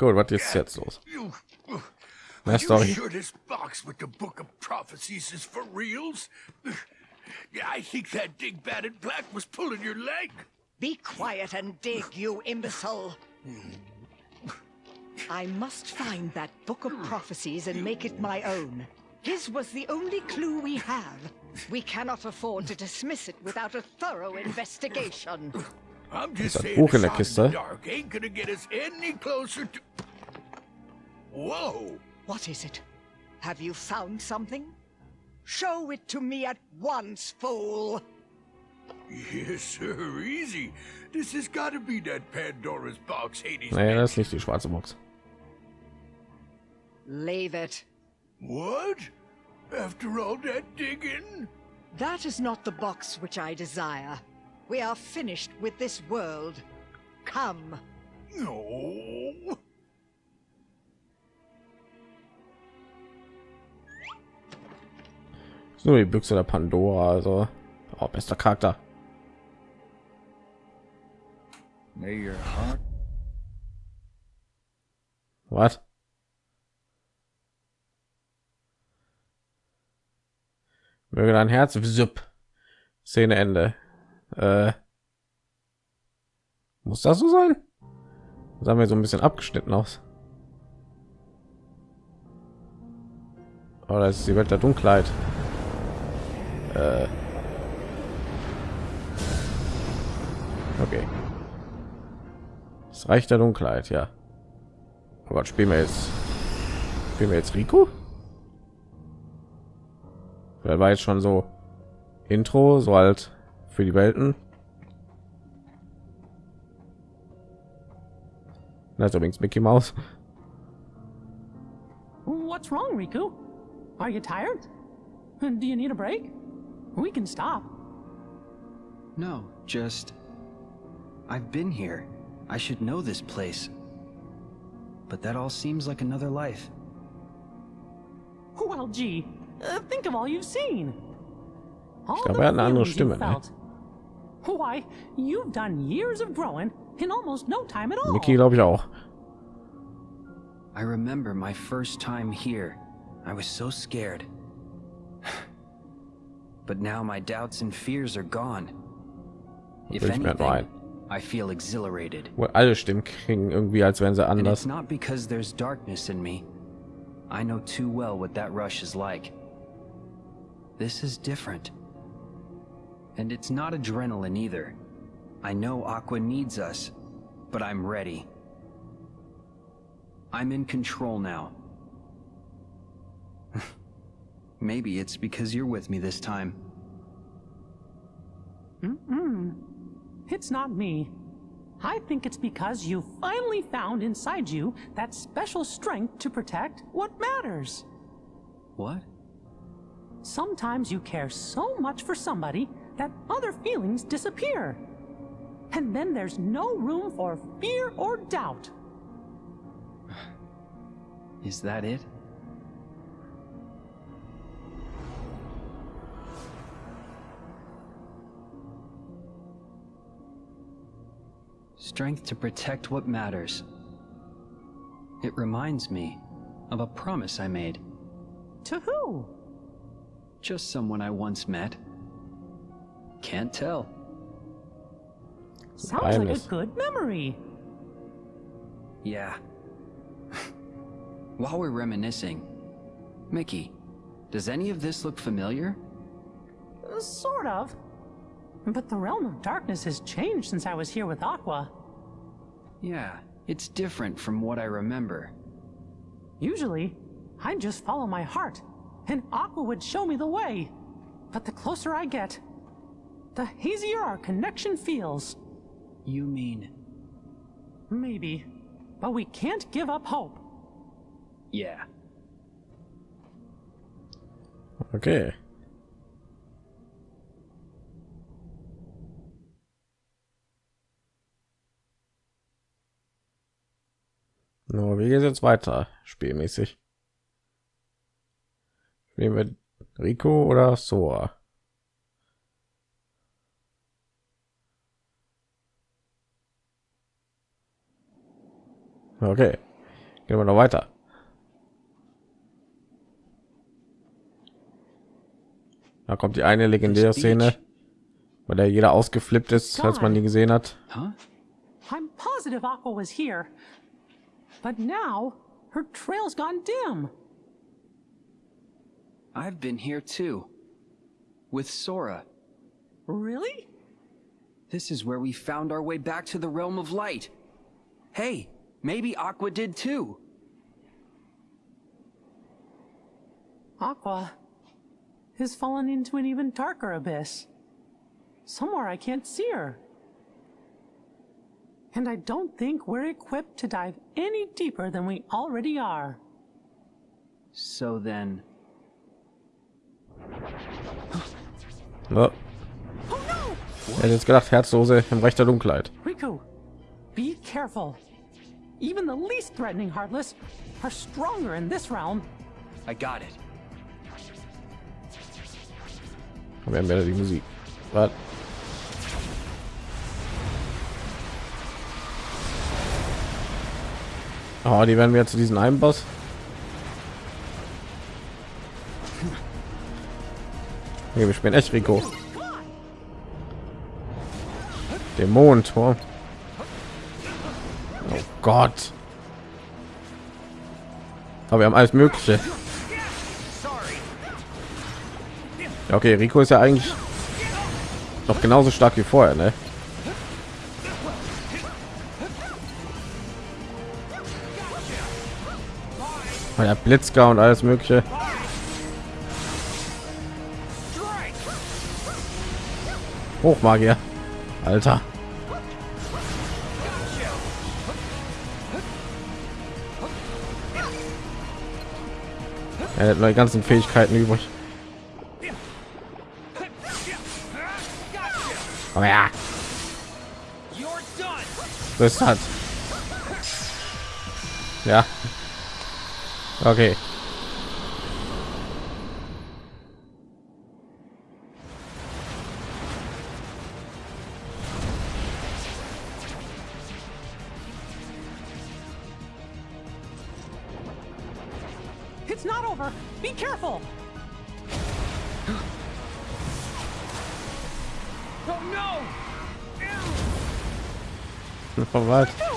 Gut, was ist jetzt los? You, Mehr you Story. sure this box with the Book of Prophecies is for reals? Yeah, I think that Dingbat in black was pulling your leg. Be quiet and dig, you imbecile. I must find that book of prophecies and make it my own. His was the only clue we have. We cannot afford to dismiss it without a thorough investigation. I'm just saying, in der shot the dark ain't gonna get us any closer to. Whoa! What is it? Have you found something? Show it to me at once, fool. Yes, sir. Easy. This has got to be that Pandora's box Hades. Nee, das ist nicht die schwarze Box. Leave it. What? After all that digging? That is not the box which I desire. We are finished with this world. Come. No. So die Büchse der Pandora, also oh, bester Charakter. Was? Möge dein Herz Zip. Szene Ende. Äh, muss das so sein? Das haben wir so ein bisschen abgeschnitten aus. Oder ist die Welt der Dunkelheit? Äh. Okay. Das Reich der Dunkelheit, ja. Gott, spielen wir jetzt. Spielen wir jetzt Rico? Wer war jetzt schon so Intro, so halt für die Welten? Ist übrigens Mickey Mouse. What's wrong, Riku? Are you tired? Do you need a break? We can stop. No, just. I've been here. I should know this place. But that all seems like another life. Well, gee, uh, think of all you've seen. All glaube, the hat eine andere feelings you've Stimme, ne? felt. Why, you've done years of growing in almost no time at all. Mickey glaube ich auch. I remember my first time here. I was so scared. But now my doubts and fears are gone. If Will ich mir anything. I feel exhilarated. Wo alle Stimmen klingen irgendwie, als wären sie And anders. it's not because there's darkness in me. I know too well what that rush is like. This is different. And it's not adrenaline either. I know Aqua needs us, but I'm ready. I'm in control now. Maybe it's because you're with me this time. Mm-mm. It's not me. I think it's because you finally found inside you that special strength to protect what matters. What? Sometimes you care so much for somebody that other feelings disappear. And then there's no room for fear or doubt. Is that it? Strength to protect what matters. It reminds me of a promise I made. To who? Just someone I once met. Can't tell. Sounds like a good memory. Yeah. While we're reminiscing, Mickey, does any of this look familiar? Sort of. But the realm of darkness has changed since I was here with Aqua. Yeah, it's different from what I remember. Usually, I'd just follow my heart, and Aqua would show me the way. But the closer I get, the hazier our connection feels. You mean... Maybe. But we can't give up hope. Yeah. Okay. No, wie geht's jetzt weiter? Spielmäßig. Spielen wir Rico oder Sora? Okay. Gehen wir noch weiter. Da kommt die eine legendäre Szene, bei der jeder ausgeflippt ist, als man die gesehen hat. I'm positive Aqua was here. But now, her trail's gone dim. I've been here too. With Sora. Really? This is where we found our way back to the realm of light. Hey, maybe Aqua did too. Aqua has fallen into an even darker abyss. Somewhere I can't see her. And I don't think we're equipped to dive any deeper than we already are. So then, Ja. Oh, ich er hätte jetzt gedacht, Herzlose im Recht der Dunkelheit. Riku, be careful. Even the least threatening Heartless are stronger in this realm. I got it. Wir haben wieder die Musik. Was? Oh, die werden wir zu diesen einen Boss. Nee, wir spielen echt Rico. Dämonentor. Oh Gott. Aber wir haben alles Mögliche. Ja, okay, Rico ist ja eigentlich noch genauso stark wie vorher, ne? Oh ja, Blitzgar und alles Mögliche. Hochmagier. Alter. Er hat neue ganzen Fähigkeiten übrig. Oh ja. Das hat. Ja. Okay. It's not over. Be careful. Oh no! Oh, was?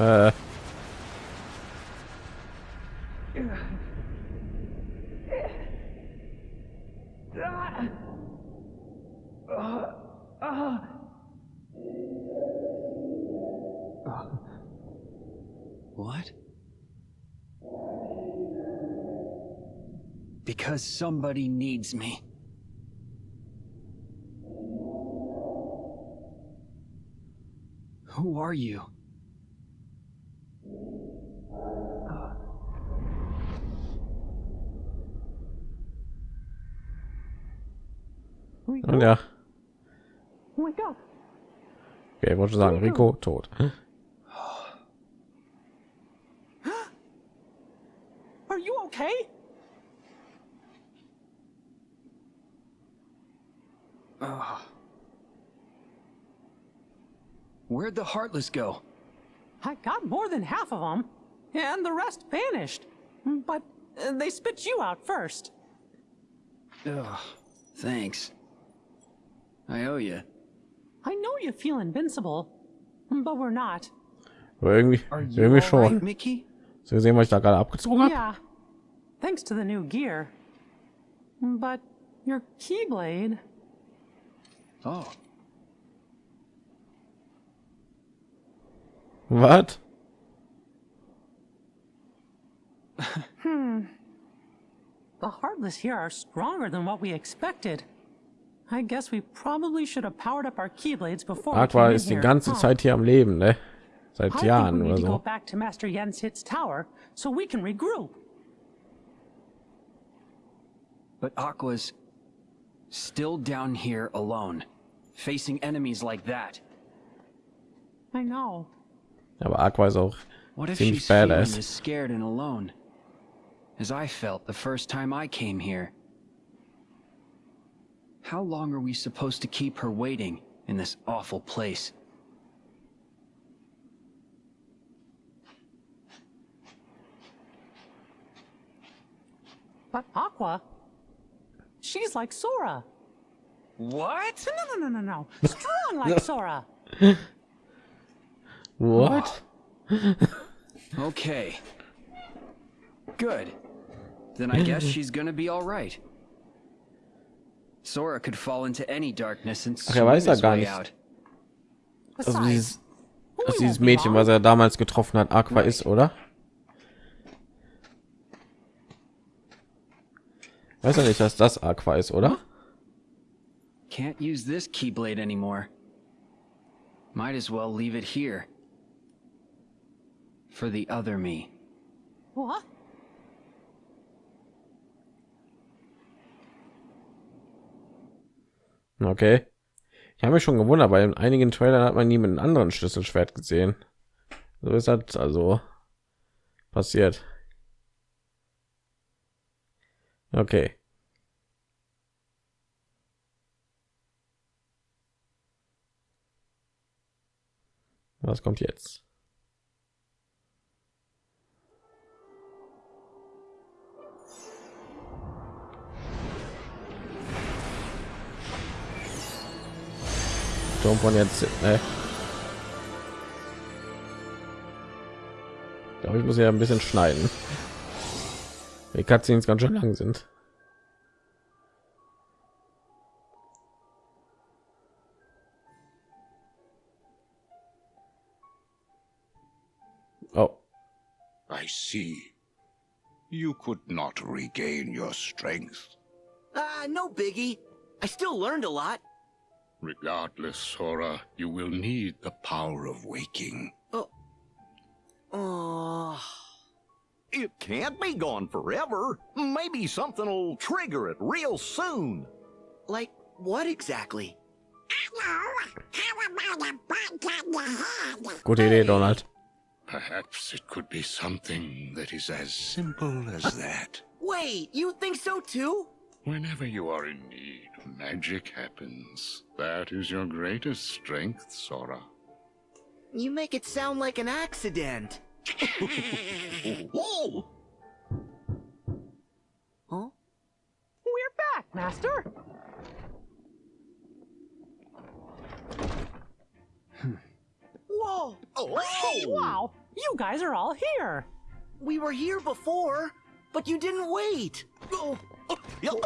Äh. What? Because somebody needs me. Who are you? Und ja. wake up. Okay, wollte sagen, Riku tot. Are you okay? Where'd the Heartless go? I got more than half of them, and the rest vanished. But uh, they spit you out first. Ugh, thanks. I owe you. I know you feel invincible, but we're not. Aber irgendwie, Are you irgendwie all schon. right, Mickey? So gesehen, was ich da gerade abgezogen habe. Yeah, thanks to the new gear. But your Keyblade, Oh, Was? Hmm. the Heartless here are stronger than what we expected. Aqua came in ist die here, ganze huh? Zeit hier am Leben, ne? Seit I think Jahren we need oder to go so. back to Master Yen Sid's tower so we can regroup. but Aqua's still down here alone, facing enemies like that. I know. Aber Aqua ist auch What if ziemlich she's feeling badass. as scared and alone? As I felt the first time I came here. How long are we supposed to keep her waiting in this awful place? But Aqua, she's like Sora. What? No, no, no, no, no. Strong like Sora. What? okay. Good. Then I guess she's gonna be alright. Sora could fall into any darkness and Ach, er weiß swing ja his gar way nicht. out. Also Besides, dieses, we dass dieses won't be Mädchen, long. was er damals getroffen hat, Aqua ist, oder? Weiß er nicht, dass das Aqua ist, oder? Can't use this keyblade anymore. Might as well leave it here. For the other me. What? Okay. Ich habe mich schon gewundert, weil in einigen Trailern hat man nie mit einem anderen Schlüsselschwert gesehen. So ist das also passiert. Okay. Was kommt jetzt? Turm von jetzt, ne? Ich glaube, ich muss ja ein bisschen schneiden. Die Cutscenes ganz schön lang sind. Oh, I see. You could not regain your strength. Ah, no biggie. I still learned a lot. Regardless, Sora, you will need the power of waking. Oh. It can't be gone forever. Maybe something'll trigger it real soon. Like, what exactly? gute Idee, Donald. Perhaps it could be something that is as simple as that. Wait, you think so too? Whenever you are in need, magic happens. That is your greatest strength, Sora. You make it sound like an accident. Whoa! Huh? We're back, Master. Whoa! Oh! Wow, you guys are all here. We were here before, but you didn't wait. Oh, Your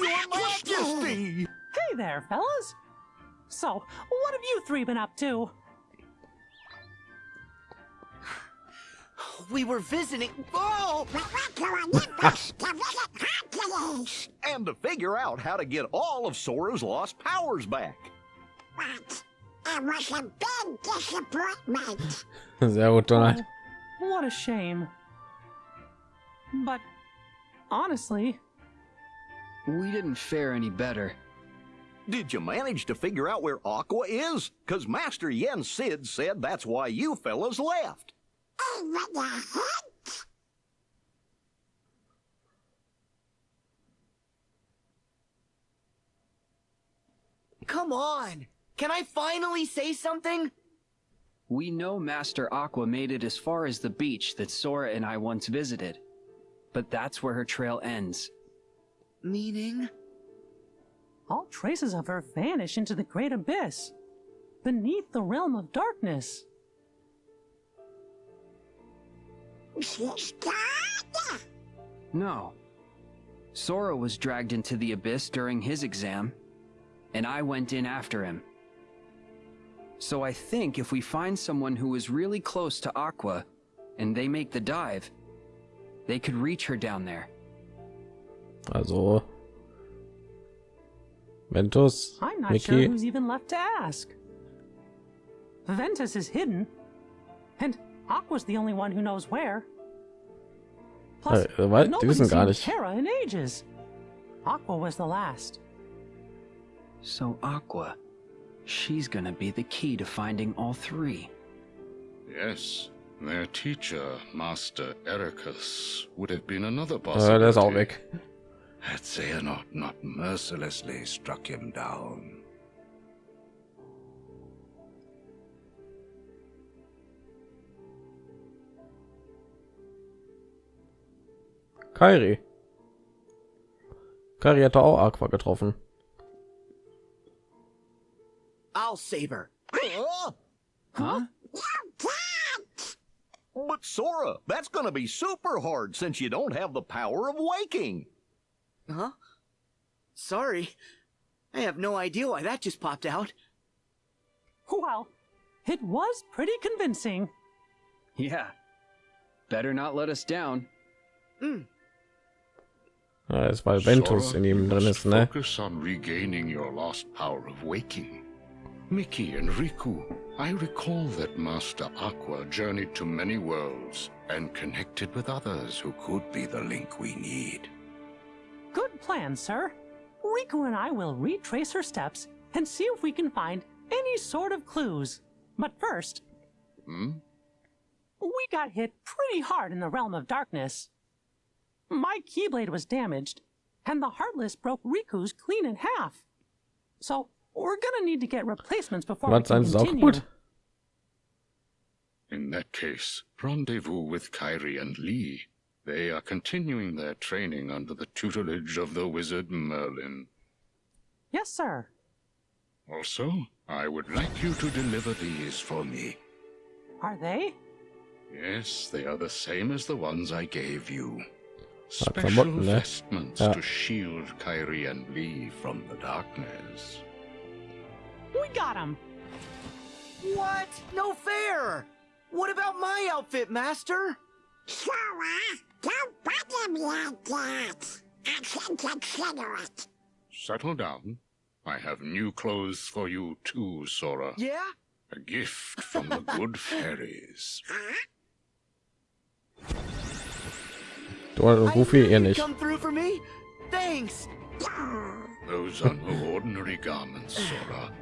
Majesty! Hey there, fellas. So, what have you three been up to? we were visiting. Oh! And to figure out how to get all of Sora's lost powers back. It was a big disappointment. Sehr gut, Donald. What a shame. But honestly, We didn't fare any better. Did you manage to figure out where Aqua is? Cause Master Yen Sid said that's why you fellas left. Oh, Even the hint? Come on! Can I finally say something? We know Master Aqua made it as far as the beach that Sora and I once visited. But that's where her trail ends. Meaning? all traces of her vanish into the great abyss, beneath the realm of darkness. She's gone? No. Sora was dragged into the abyss during his exam, and I went in after him. So I think if we find someone who is really close to Aqua, and they make the dive, they could reach her down there. Also Ventus, I'm not sure who's even left to ask. Ventus is hidden, and Aqua's the only one who knows where. Plus, weil- die nobody's wissen gar seen nicht. Terra in ages. Aqua was the last. So Aqua, she's gonna be the key to finding all three. Yes, their teacher, Master Eraqus, would have been another possibility. der ist auch weg. Had Xehanort not mercilessly struck him down. Kairi. Kairi hat doch auch Aqua getroffen. I'll save her. Huh? But Sora, that's gonna be super hard since you don't have the power of waking. Huh? Sorry. I have no idea why that just popped out. Well, it was pretty convincing. Yeah. Better not let us down. Hmm. Ja, das weil Ventus in ihm you drin ist, ne? Focus on regaining your lost power of waking. Mickey and Riku, I recall that Master Aqua journeyed to many worlds and connected with others who could be the link we need. Good plan, sir. Riku and I will retrace her steps and see if we can find any sort of clues. But first, Hmm? we got hit pretty hard in the realm of darkness. My Keyblade was damaged, and the Heartless broke Riku's clean in half. So we're gonna need to get replacements before we Was can sein ist auch continue. kaputt? In that case, rendezvous with Kairi and Lea. They are continuing their training under the tutelage of the wizard Merlin. Yes, sir. Also, I would like you to deliver these for me. Are they? Yes, they are the same as the ones I gave you. Special vestments Ja. to shield Kairi and Lea from the darkness. We got him. What? No fair! What about my outfit, Master? Sora, don't bother me like that. I can consider it. Settle down. I have new clothes for you too, Sora. Yeah? A gift from the good fairies. Du und Goofy I knew ihr you'd nicht. Come through for me? Thanks. Those are no ordinary garments, Sora.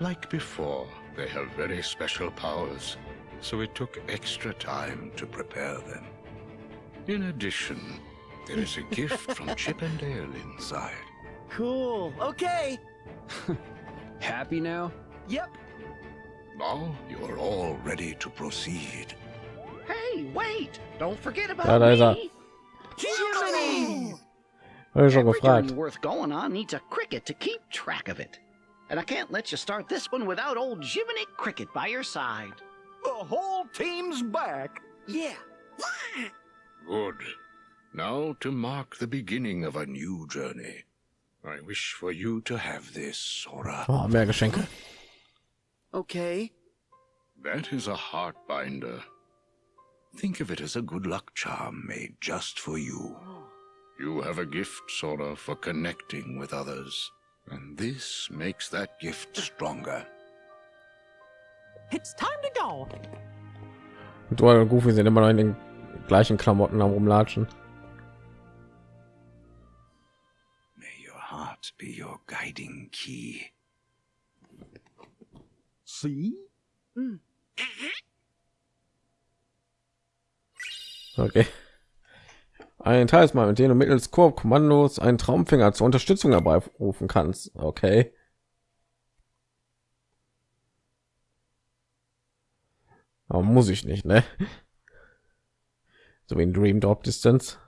Like before, they have very special powers, so it took extra time to prepare them. In addition, there is a gift from Chip and Dale inside. Cool. Okay. Happy now? Yep. Now you are all ready to proceed. Hey, wait! Don't forget about Ja, da ist er. me. Jiminy! Hab ich schon gefragt. worth going on needs a cricket to keep track of it. And I can't let you start this one without old Jiminy Cricket by your side. The whole team's back. Yeah. Good. Now to mark the beginning of a new journey. I wish for you to have this, Sora. Oh, mehr Geschenke. Okay. That is a heart binder. Think of it as a good luck charm made just for you. You have a gift, Sora, for connecting with others. And this makes that gift stronger. It's time to go. Du und Goofy sind immer noch in den gleichen Klamotten am rumlatschen. May your heart be your guiding key. See? Okay. Ein Talisman, mit dem du mittels Koop-Kommandos einen Traumfänger zur Unterstützung herbeirufen kannst. Okay. Aber muss ich nicht, ne? So ein Dream Drop Distance.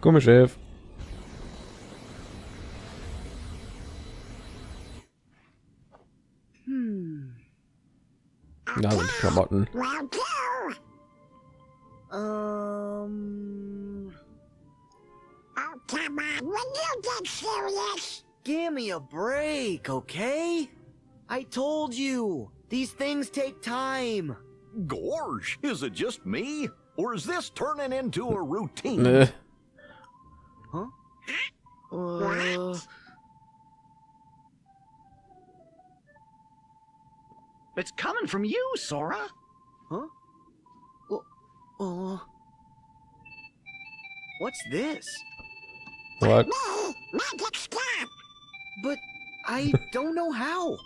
Gummischiff. Da sind die Klamotten. Um. Oh, come on. Will you get serious? Give me a break, okay? I told you. These things take time. Gawrsh, is it just me? Or is this turning into a routine? Ne. Uh, It's coming from you, Sora. huh? Well, uh, what's this? What? Me, magic stop. But I don't know how.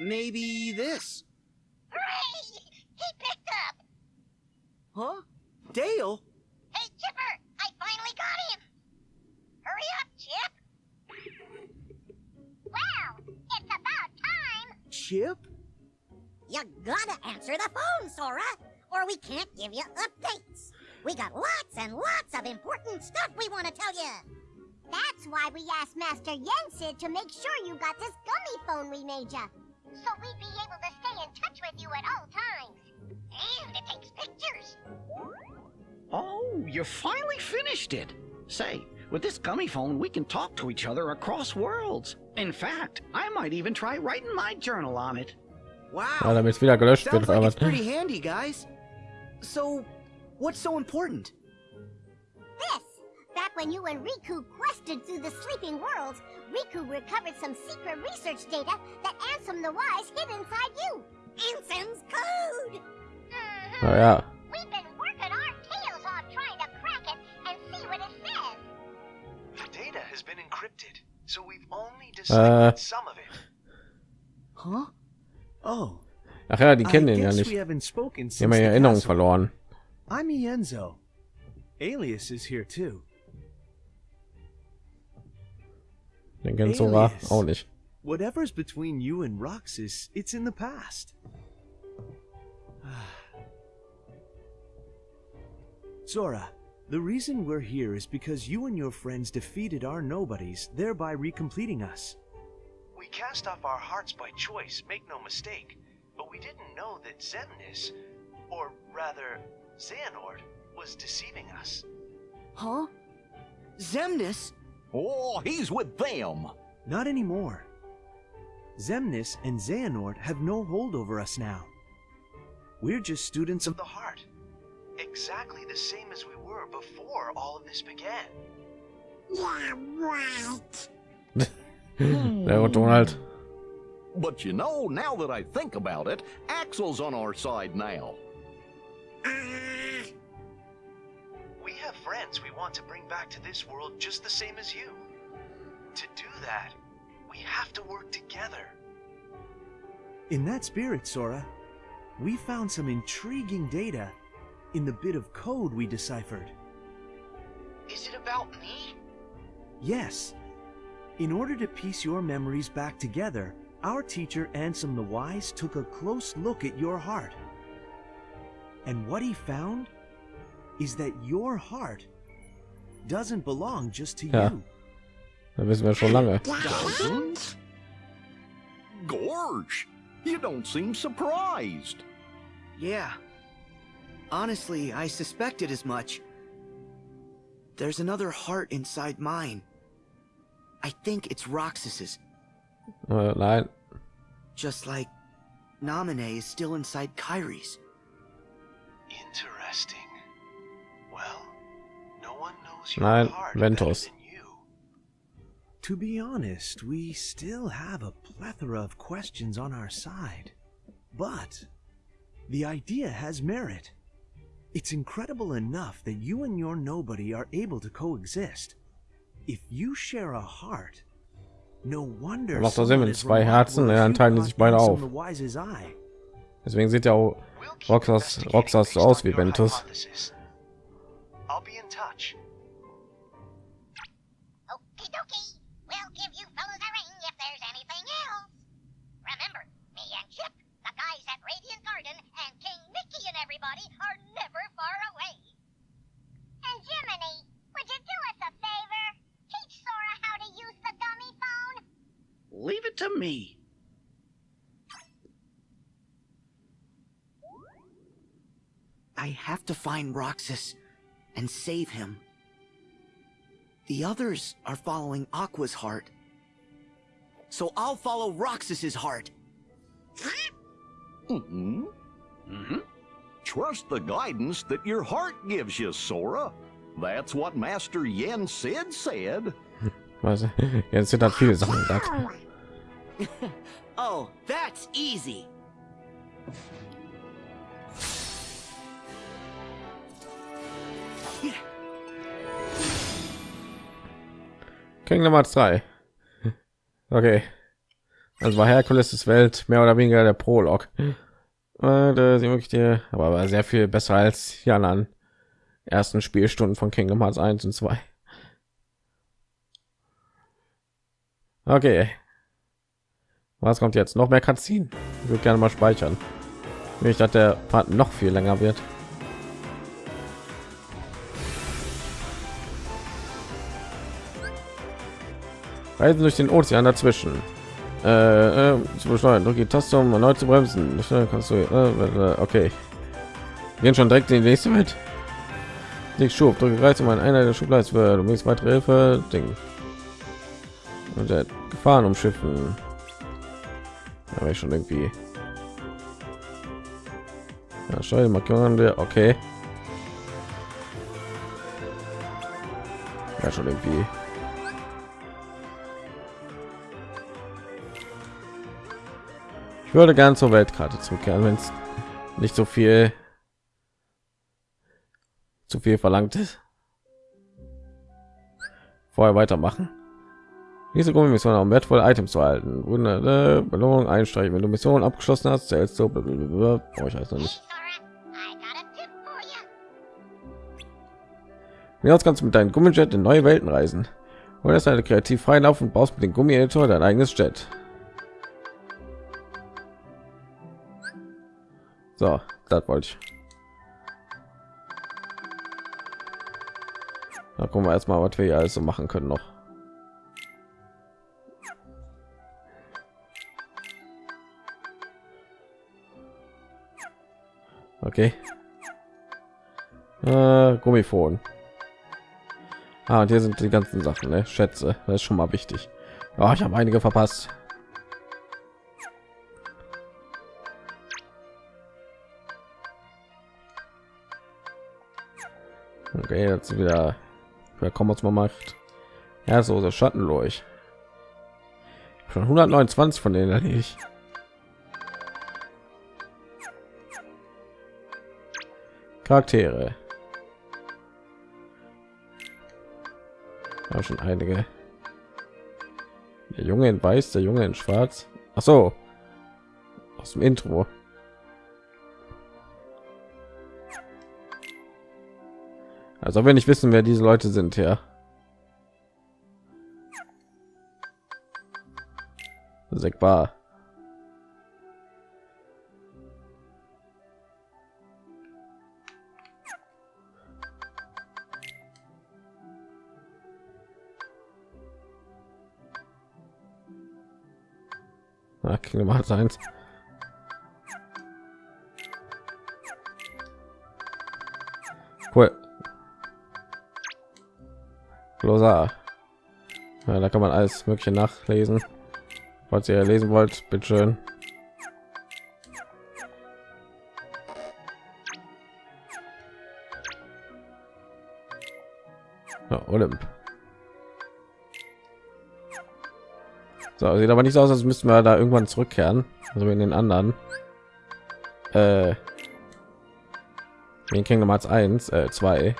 Maybe this. Hooray! He picked up. Huh? Dale? Hey, Chipper, I finally got him. Hurry up, Chip. Well, it's about time. Chip? You gotta answer the phone, Sora, or we can't give you updates. We got lots and lots of important stuff we want to tell you. That's why we asked Master Yen Sid to make sure you got this gummy phone we made you. So we'd be able to stay in touch with you at all times. And it takes pictures. Oh, you finally finished it. Say, with this gummy phone, we can talk to each other across worlds. In fact, I might even try writing my journal on it. Ja, Wow. damit es wieder gelöscht wird. Sounds like it's Aber pretty handy, guys. So, what's so important? This! Back when you and Riku quested through the sleeping worlds, Riku recovered some secret research data that Ansem the Wise hid inside you. Ansem's code! Mhm. naja, We've been working our tails off trying to crack it and see what it says. The data has been encrypted, so we've only Uh. some of it. Huh? Oh. ach ja, die I kennen ihn ja nicht. we haven't spoken Die haben since ja Erinnerung verloren. I'm Ienzo. Aeleus is here too. Den kennt Sora auch nicht. Whatever's between you and Roxas, it's in the past. Sora, the reason we're here is because you and your friends defeated our nobodies, thereby recompleting us. We cast off our hearts by choice, make no mistake, but we didn't know that Xemnas, or rather, Xehanort, was deceiving us. Huh? Xemnas? Oh, he's with them. Not anymore. Xemnas and Xehanort have no hold over us now. We're just students of The heart. Exactly the same as we were before all of this began. Yeah, right. Der Donald. But you know, now that I think about it, Axel's on our side now. We have friends we want to bring back to this world just the same as you. To do that, we have to work together. In that spirit, Sora, we found some intriguing data in the bit of code we deciphered. Is it about me? Yes. In order to piece your memories back together, our teacher Ansem the Wise took a close look at your heart. And what he found is that your heart doesn't belong just to Ja. you. Das wissen wir schon lange. Dozens? Gawrsh, you don't seem surprised. Yeah. Honestly, I suspected as much. There's another heart inside mine. I think it's Roxas's, Äh, nein. just like Namine is still inside Kairi's. Interesting. Nein, Ventus. better than you. To be honest, we still have a plethora of questions on our side. But the idea has merit. It's incredible enough that you and your nobody are able to coexist. If you share a heart, no wonder Macht doch Sinn, wenn zwei Herzen, remarkable dann teilen die sich beide auf. the Wise's eye. Deswegen sieht ja auch Roxas, Roxas so aus wie Ventus. I'll be in touch. And are never far away. And Jiminy, would you do us a favor? Teach Sora how to use the dummy phone? Leave it to me. I have to find Roxas and save him. The others are following Aqua's heart. So I'll follow Roxas's heart. mm-hmm. Mm-hmm. Trust the guidance that your heart gives you, Sora. That's what Master Yen Sid said. Was, jetzt sind halt viele Sachen gesagt. Oh, that's easy. Kingdom Hearts 3. Okay. Also war Herkules' Welt mehr oder weniger der Prolog. da sind wirklich der aber, sehr viel besser als ja an ersten Spielstunden von Kingdom Hearts 1 und 2. Okay. Was kommt jetzt? Noch mehr Cutscene? Ich würde gerne mal speichern. Ich dachte, der Part noch viel länger wird. Reisen durch den Ozean dazwischen. Äh, äh, zu beschleunigen. Drücke die Taste, um erneut zu bremsen. Kannst du. Äh, okay. Wir gehen schon direkt in die nächste Welt. Ich schub, drücke Reiz um eine Einheit der Schublade für du willst weitere Hilfe. Ding. Und der Gefahren umschiffen. Aber ich schon irgendwie. Ja, schau Markierungen der. Okay. Ja, schon irgendwie. Würde gern zur Weltkarte zurückkehren, wenn es nicht so viel zu viel verlangt ist. Vorher weitermachen. Diese Mission um wertvolle Items zu halten. Wunder, äh, Belohnung einstreichen. Wenn du Mission abgeschlossen hast, zählst du. Brauche ich also nicht. Jetzt kannst du mit deinem Gummijet in neue Welten reisen. Oder ist eine kreativ freien Lauf und baust mit dem Gummi-Editor dein eigenes Jet. So, das wollte ich. Da gucken wir erstmal, was wir hier alles so machen können noch. Okay. Äh, Gummifon. Ah, und hier sind die ganzen Sachen, ne? Schätze, das ist schon mal wichtig. Ja, ich habe einige verpasst. Okay, jetzt wieder wer kommen uns mal macht. Ja, so so Schatten durch. Schon 129 von denen erledigt. Charaktere. Ja, schon einige. Der Junge in Weiß, der Junge in Schwarz. Ach so. Aus dem Intro. Also wenn ich wissen, wer diese Leute sind, ja. Segbar. Na, Kingdom Hearts 1. Glossar. Ja, da kann man alles mögliche nachlesen. Falls ihr lesen wollt, bitte schön. Ja, Olymp. So, sieht aber nicht so aus, als müssten wir da irgendwann zurückkehren. Also in den anderen. Äh, in Kingdom Hearts 1, äh, 2.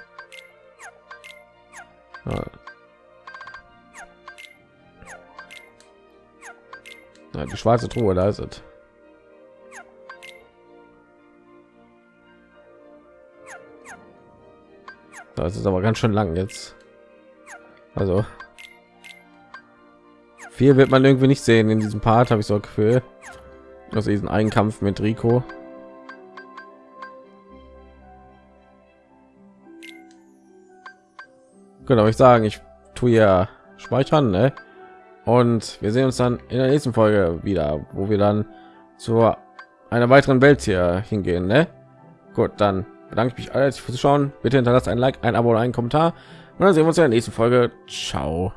Ja, die schwarze Truhe, da ist es. Das ist aber ganz schön lang jetzt. Also viel wird man irgendwie nicht sehen in diesem Part, habe ich so ein Gefühl. Also diesen Einkampf mit Rico. Genau, ich sagen, ich tue ja speichern, ne? Und wir sehen uns dann in der nächsten Folge wieder, wo wir dann zu einer weiteren Welt hier hingehen, ne? Gut, dann bedanke ich mich alle fürs Zuschauen. Bitte hinterlasst ein Like, ein Abo oder einen Kommentar. Und dann sehen wir uns in der nächsten Folge. Ciao.